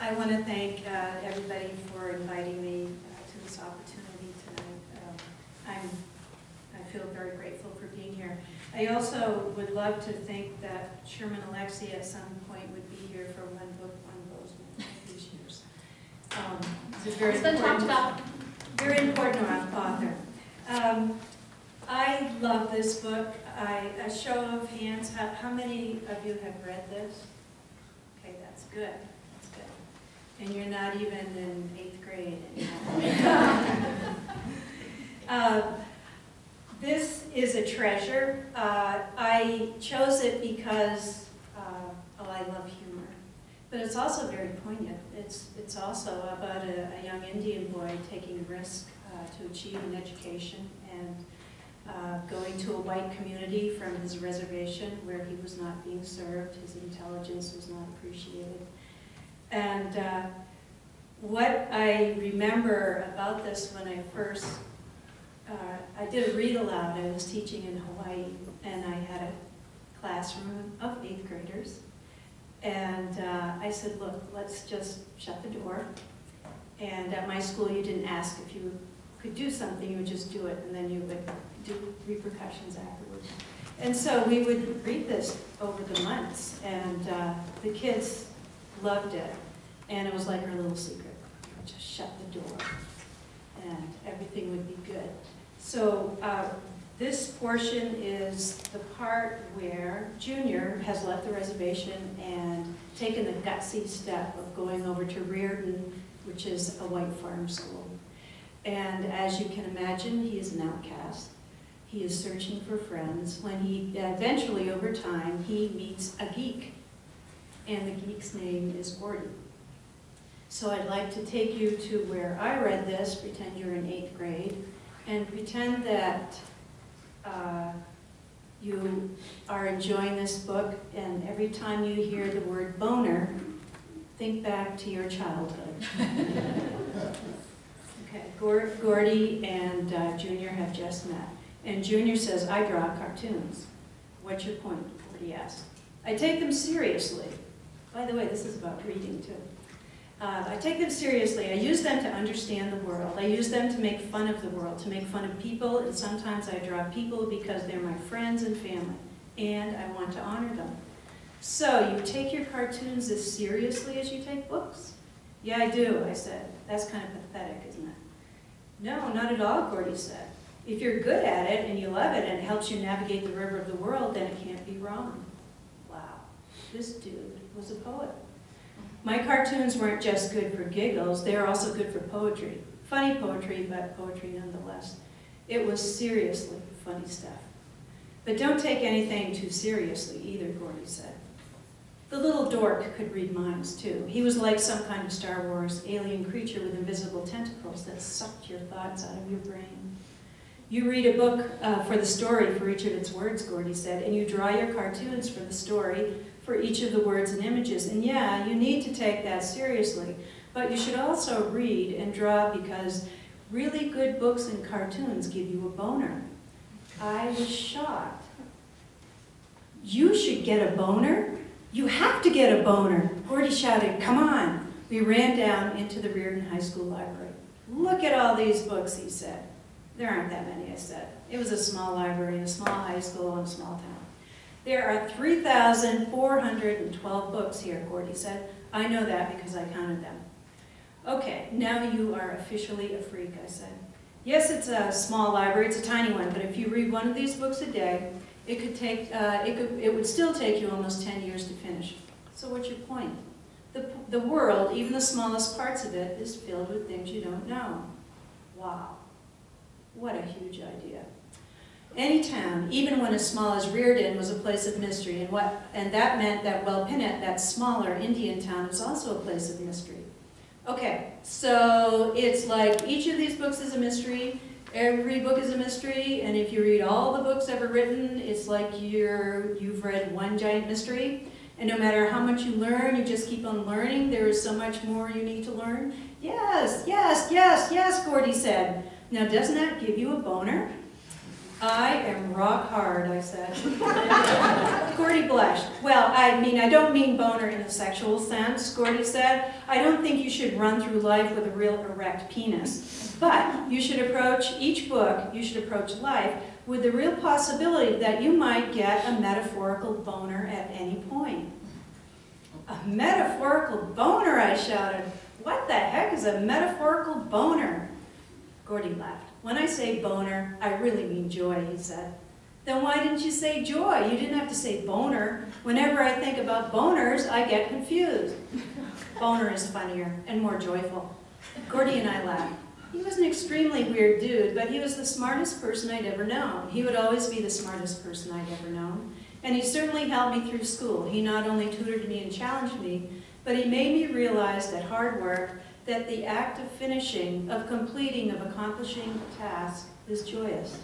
I want to thank uh, everybody for inviting me uh, to this opportunity tonight. Um, I'm, I feel very grateful for being here. I also would love to think that Sherman Alexie at some point would be here for one book, one Bozeman these years. Um, a very It's been talked important- about. very important author. Um, I love this book. I, a show of hands, how, how many of you have read this? Okay, that's good. And you're not even in eighth grade. Uh, This is a treasure. Uh, I chose it because, uh, oh, I love humor. But it's also very poignant. It's, it's also about a, a young Indian boy taking a risk uh, to achieve an education and uh, going to a white community from his reservation where he was not being served, his intelligence was not appreciated. And uh, what I remember about this when I first, uh, I did a read aloud, I was teaching in Hawaii, and I had a classroom of eighth graders. And uh, I said, look, let's just shut the door. And at my school, you didn't ask if you could do something, you would just do it, and then you would do repercussions afterwards. And so we would read this over the months, and uh, the kids loved it. And it was like her little secret. Just shut the door, and everything would be good. So uh, this portion is the part where Junior has left the reservation and taken the gutsy step of going over to Reardan, which is a white farm school. And as you can imagine, he is an outcast. He is searching for friends. When he, eventually, over time, he meets a geek. And the geek's name is Gordon. So I'd like to take you to where I read this, pretend you're in eighth grade, and pretend that uh, you are enjoying this book, and every time you hear the word boner, think back to your childhood. Okay, Gor- Gordy and uh, Junior have just met, and Junior says, I draw cartoons. What's your point? Gordy asks. I take them seriously. By the way, this is about reading too. Uh, I take them seriously. I use them to understand the world. I use them to make fun of the world, to make fun of people, and sometimes I draw people because they're my friends and family, and I want to honor them. So, you take your cartoons as seriously as you take books? Yeah, I do, I said. That's kind of pathetic, isn't it? No, not at all, Gordy said. If you're good at it and you love it and it helps you navigate the river of the world, then it can't be wrong. This dude was a poet. My cartoons weren't just good for giggles, they were also good for poetry. Funny poetry, but poetry nonetheless. It was seriously funny stuff. But don't take anything too seriously either, Gordy said. The little dork could read minds too. He was like some kind of Star Wars alien creature with invisible tentacles that sucked your thoughts out of your brain. You read a book uh, for the story for each of its words, Gordy said, and you draw your cartoons for the story for each of the words and images. And yeah, you need to take that seriously, but you should also read and draw because really good books and cartoons give you a boner. I was shocked. You should get a boner? You have to get a boner. Gordy shouted, come on. We ran down into the Reardan High School library. Look at all these books, he said. There aren't that many, I said. It was a small library, a small high school, in a small town. There are 3,412 books here, Gordy said. I know that because I counted them. Okay, now you are officially a freak, I said. Yes, it's a small library, it's a tiny one, but if you read one of these books a day, it could take, uh, it, could, it would still take you almost 10 years to finish. So what's your point? The, the world, even the smallest parts of it, is filled with things you don't know. Wow. What a huge idea. Any town, even one as small as Reardan, was a place of mystery, and, what, and that meant that Wellpinit, that smaller Indian town, was also a place of mystery. Okay, so it's like each of these books is a mystery, every book is a mystery, and if you read all the books ever written, it's like you're, you've read one giant mystery, and no matter how much you learn, you just keep on learning, there is so much more you need to learn. Yes, yes, yes, yes, Gordy said. Now doesn't that give you a boner? I am rock hard, I said. Gordy blushed. Well, I mean, I don't mean boner in a sexual sense, Gordy said. I don't think you should run through life with a real erect penis. But you should approach each book, you should approach life with the real possibility that you might get a metaphorical boner at any point. A metaphorical boner, I shouted. What the heck is a metaphorical boner? Gordy laughed. When I say boner, I really mean joy, he said. Then why didn't you say joy? You didn't have to say boner. Whenever I think about boners, I get confused. Boner is funnier and more joyful. Gordy and I laughed. He was an extremely weird dude, but he was the smartest person I'd ever known. He would always be the smartest person I'd ever known. And he certainly helped me through school. He not only tutored me and challenged me, but he made me realize that hard work, that the act of finishing, of completing, of accomplishing a task is joyous.